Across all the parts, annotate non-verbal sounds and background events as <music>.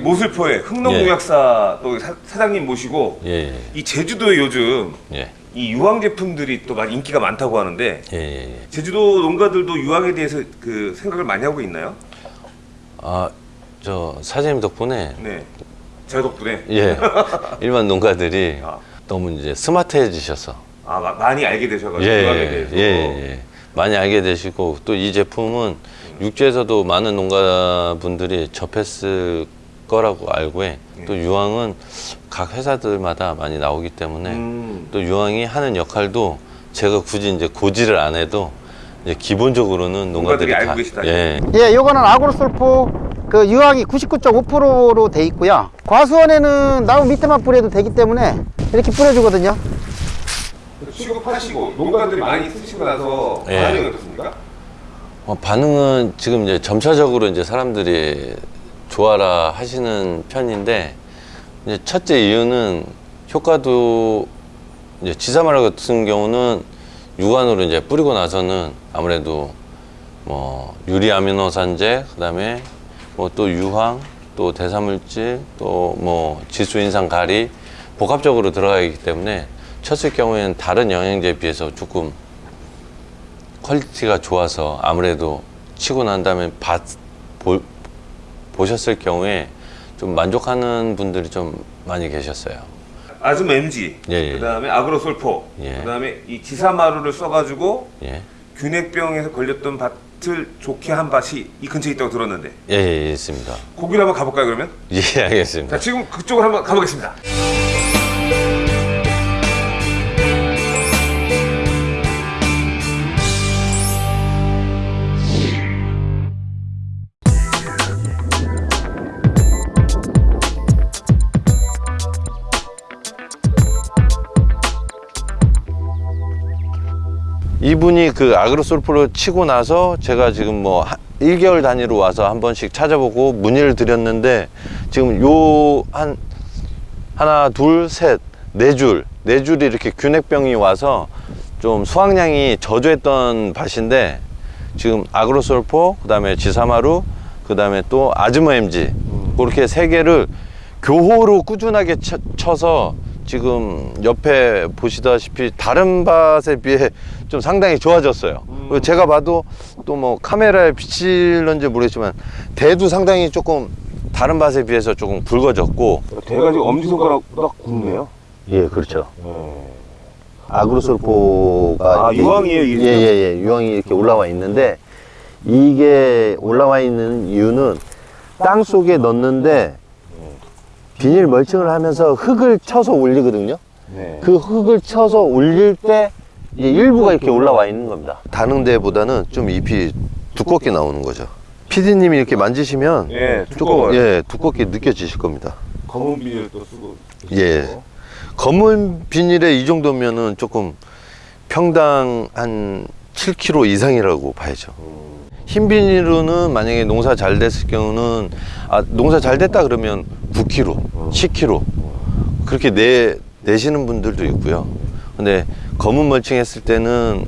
여기 모슬포에 흥농농약사 또 사, 사장님 모시고 예, 예, 이 제주도에 요즘 예, 이 유황 제품들이 또 많이 인기가 많다고 하는데 예, 예, 예. 제주도 농가들도 유황에 대해서 그 생각을 많이 하고 있나요? 아, 저 사장님 덕분에 네. 제 덕분에 예, 일반 농가들이 <laughs> 아. 너무 이제 스마트해지셔서 아, 마- 많이 알게 되셔가지고 예, 유황에 예, 대해서 예, 예. 많이 알게 되시고 또 이 제품은 육지에서도 많은 농가분들이 접했을 거라고 알고 해. 또 유황은 각 회사들마다 많이 나오기 때문에 음. 또 유황이 하는 역할도 제가 굳이 이제 고지를 안 해도 이제 기본적으로는 농가들이 농가들이 알고 다 계시다. 예, 예, 요거는 아그로솔포 그 유황이 99.5%로 돼 있고요. 과수원에는 나무 밑에만 뿌려도 되기 때문에 이렇게 뿌려주거든요. 취급하시고 농가들이 많이 쓰시고 나서 예. 반응이 어떻습니까? 어, 반응은 지금 이제 점차적으로 이제 사람들이 좋아라 하시는 편인데 이제 첫째 이유는 효과도 이제 지사말 같은 경우는 육안으로 이제 뿌리고 나서는 아무래도 뭐 유리아미노산제 그다음에 뭐 또 유황 또 대사물질 또 뭐 지수인산 가리 복합적으로 들어가기 때문에 쳤을 경우에는 다른 영양제에 비해서 조금 퀄리티가 좋아서 아무래도 치고 난 다음에 보셨을 경우에 좀 만족하는 분들이 좀 많이 계셨어요. 아즘 MG, 예, 예. 그다음에 아그로솔포, 예. 그다음에 이 지사마루를 써가지고 예. 균핵병에서 걸렸던 밭을 좋게 한 밭이 이 근처에 있다고 들었는데 예, 예, 있습니다. 거기로 한번 가볼까요 그러면? 예, 알겠습니다. 자 지금 그쪽으로 한번 가보겠습니다. 이분이 그 아그로솔프를 치고 나서 제가 지금 뭐 한- 1개월 단위로 와서 한 번씩 찾아보고 문의를 드렸는데 지금 요 한 하나 둘셋네 줄, 네 줄이 이렇게 균핵병이 와서 좀 수확량이 저조했던 밭인데 지금 아그로솔포 그 다음에 지사마루 그 다음에 또 아즈모 MG 그렇게 세 개를 교호로 꾸준하게 쳐, 쳐서 지금 옆에 보시다시피 다른 밭에 비해 좀 상당히 좋아졌어요. 그리고 제가 봐도 또 뭐 카메라에 비칠런지 모르겠지만 대도 상당히 조금 다른 밭에 비해서 조금 굵어졌고 대가 지금 엄지손가락보다 굵네요. 예 그렇죠. 아그로솔포가 아, 유황이에요? 예예 예 유황이 이렇게 올라와 있는데 이게 올라와 있는 이유는 땅 속에 넣는데 비닐 멀칭을 하면서 흙을 쳐서 올리거든요. 네. 그 흙을 쳐서 올릴 때 이제 일부가 이렇게 올라와 있는 겁니다. 다른 데보다는 좀 잎이 두껍게 나오는 거죠. 피디님이 이렇게 만지시면 예, 조금 두꺼워요. 예 두껍게 느껴지실 겁니다. 검은 비닐 또 쓰고. 예. 검은 비닐에 이 정도면은 조금 평당 한 7kg 이상이라고 봐야죠. 흰 비닐로는 만약에 농사 잘 됐을 경우는 아 농사 잘 됐다 그러면 9kg, 10kg 그렇게 내 내시는 분들도 있고요. 근데 검은 멀칭 했을 때는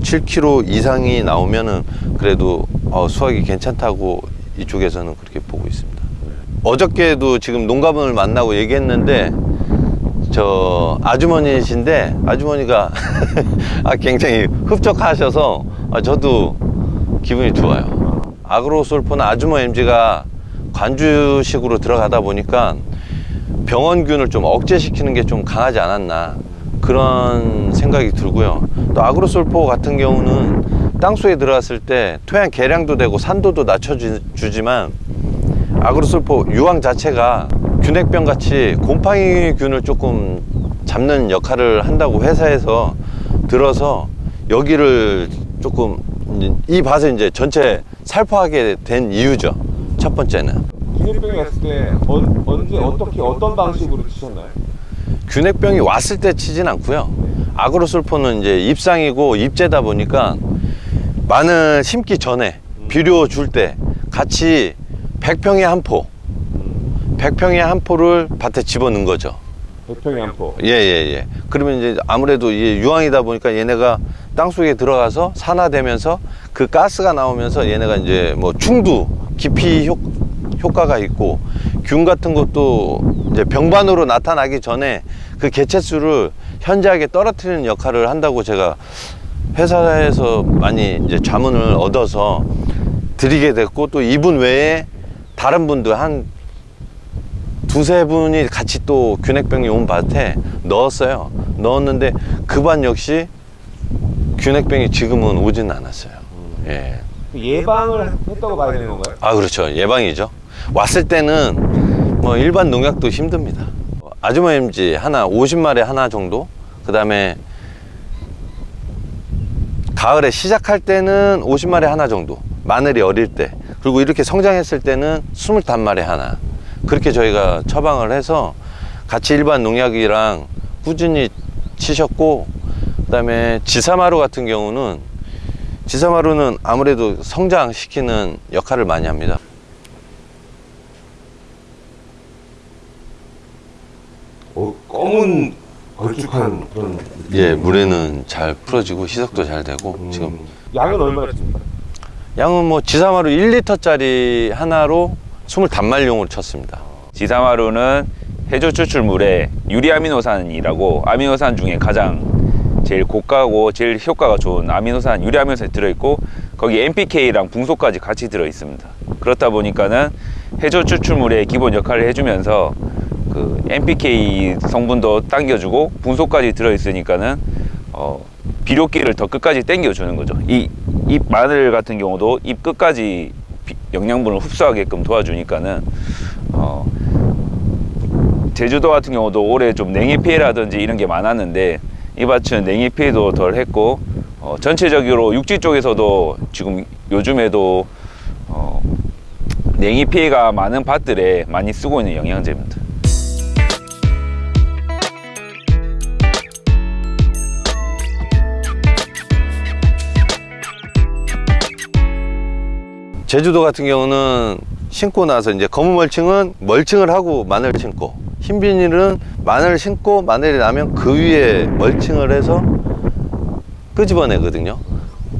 7kg 이상이 나오면은 그래도 어, 수확이 괜찮다고 이쪽에서는 그렇게 보고 있습니다. 어저께도 지금 농가분을 만나고 얘기했는데 저 아주머니신데 아주머니가 <laughs> 아, 굉장히 흡족하셔서 아, 저도 기분이 좋아요. 아그로솔포나 아주머 MG가 관주식으로 들어가다 보니까 병원균을 좀 억제시키는 게 좀 강하지 않았나 그런 생각이 들고요. 또 아그로솔포 같은 경우는 땅속에 들어갔을 때 토양 개량도 되고 산도도 낮춰주지만 아그로솔포 유황 자체가 균핵병 같이 곰팡이균을 조금 잡는 역할을 한다고 회사에서 들어서 여기를 조금 이 밭을 이제 전체 살포하게 된 이유죠. 첫 번째는 균핵병이 왔을 때 언, 언제 어떻게 어떤 방식으로 치셨나요? 균핵병이 왔을 때 치진 않고요. 아그로솔포는 이제 잎상이고 잎재다 보니까 마늘 심기 전에 비료 줄 때 같이 100평에 한 포, 100평에 한 포를 밭에 집어넣은 거죠. 백평이 한 포. 예, 예, 예. 그러면 이제 아무래도 이게 유황이다 보니까 얘네가 땅 속에 들어가서 산화되면서 그 가스가 나오면서 얘네가 이제 뭐 충두, 깊이 효, 효과가 있고 균 같은 것도 이제 병반으로 나타나기 전에 그 개체수를 현저하게 떨어뜨리는 역할을 한다고 제가 회사에서 많이 이제 자문을 얻어서 드리게 됐고 또 이분 외에 다른 분들 한 두세 분이 같이 또 균핵병이 온 밭에 넣었어요. 넣었는데 그 반 역시 균핵병이 지금은 오지는 않았어요. 예. 예방을 했다고 봐야 되는 건가요? 아 그렇죠 예방이죠 왔을 때는 뭐 일반 농약도 힘듭니다 아주머 MG 하나 50마리 하나 정도 그 다음에 가을에 시작할 때는 50마리 하나 정도 마늘이 어릴 때 그리고 이렇게 성장했을 때는 25마리 하나 그렇게 저희가 처방을 해서 같이 일반 농약이랑 꾸준히 치셨고 그 다음에 지사마루 같은 경우는 지사마루는 아무래도 성장시키는 역할을 많이 합니다. 어, 검은 걸쭉한 그런 예, 물에는 잘 풀어지고 희석도 잘 되고 지금 양은 얼마나 칩니까? 양은 뭐 지사마루 1리터짜리 하나로 20단말용으로 쳤습니다. 지사마루는 해조 추출물에 유리아미노산이라고 아미노산 중에 가장 제일 고가고 제일 효과가 좋은 아미노산 유리아미노산이 들어있고 거기 NPK랑 붕소까지 같이 들어있습니다. 그렇다 보니까는 해조 추출물의 기본 역할을 해주면서 그 NPK 성분도 당겨주고 붕소까지 들어있으니까는 어, 비료기를 더 끝까지 당겨주는 거죠. 이 잎 마늘 같은 경우도 잎 끝까지 비- 영양분을 흡수하게끔 도와주니까는 어, 제주도 같은 경우도 올해 좀 냉해 피해라든지 이런 게 많았는데 이 밭은 냉해 피해도 덜 했고 어, 전체적으로 육지 쪽에서도 지금 요즘에도 어, 냉해 피해가 많은 밭들에 많이 쓰고 있는 영양제입니다. 제주도 같은 경우는 심고 나서 이제 검은 멀칭은 멀칭을 하고 마늘 심고 흰 비닐은 마늘 심고 마늘이 나면 그 위에 멀칭을 해서 끄집어내거든요.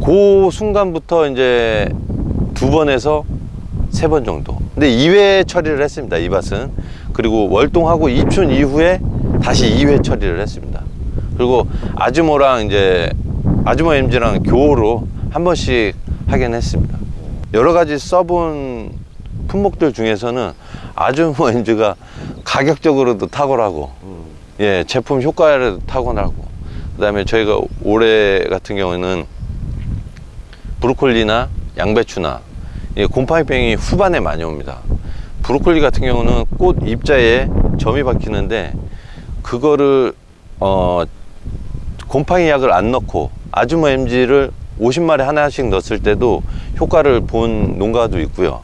그 순간부터 이제 두 번에서 세 번 정도. 근데 2회 처리를 했습니다. 이 밭은. 그리고 월동하고 입춘 이후에 다시 2회 처리를 했습니다. 그리고 아주모랑 이제 아주모 MG랑 교호로 한 번씩 하긴 했습니다. 여러 가지 써본 품목들 중에서는 아주모 MG가 <laughs> 가격적으로도 탁월하고 예 제품 효과에도 탁월하고 그 다음에 저희가 올해 같은 경우에는 브로콜리나 양배추나 이 곰팡이병이 후반에 많이 옵니다. 브로콜리 같은 경우는 꽃 입자에 점이 박히는데 그거를 어 곰팡이 약을 안 넣고 아주모 MG를 50마리 하나씩 넣었을 때도 효과를 본 농가도 있고요.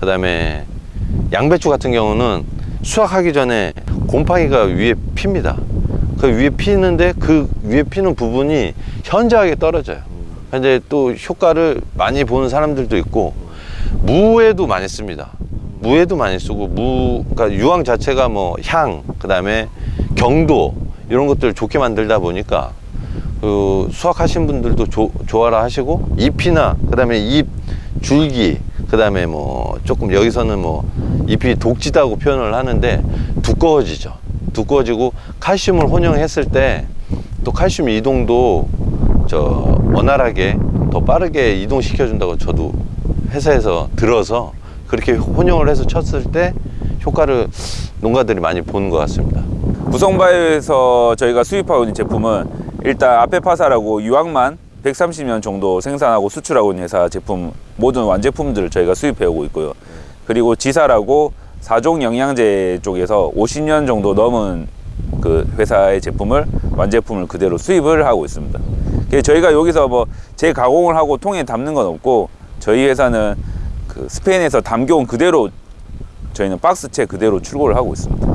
그 다음에 양배추 같은 경우는 수확하기 전에 곰팡이가 위에 핍니다. 그 위에 피는데 그 위에 피는 부분이 현저하게 떨어져요. 근데 또 효과를 많이 보는 사람들도 있고 무에도 많이 씁니다. 무에도 많이 쓰고 무 그러니까 유황 자체가 뭐 향 그다음에 경도 이런 것들을 좋게 만들다 보니까 그 수확하신 분들도 조, 좋아라 하시고 잎이나 그다음에 잎 줄기 그 다음에 뭐 조금 여기서는 뭐 잎이 독지다고 표현을 하는데 두꺼워지죠. 두꺼워지고 칼슘을 혼용했을 때 또 칼슘 이동도 저 원활하게 더 빠르게 이동시켜 준다고 저도 회사에서 들어서 그렇게 혼용을 해서 쳤을 때 효과를 농가들이 많이 보는 것 같습니다. 구성바이오에서 저희가 수입하고 있는 제품은 일단 아페파사라고 유황만 130년 정도 생산하고 수출하고 있는 회사 제품 모든 완제품들을 저희가 수입해 오고 있고요. 그리고 지사라고 사종 영양제 쪽에서 50년 정도 넘은 그 회사의 제품을 완제품을 그대로 수입을 하고 있습니다. 저희가 여기서 뭐 재가공을 하고 통에 담는 건 없고 저희 회사는 그 스페인에서 담겨온 그대로 저희는 박스채 그대로 출고를 하고 있습니다.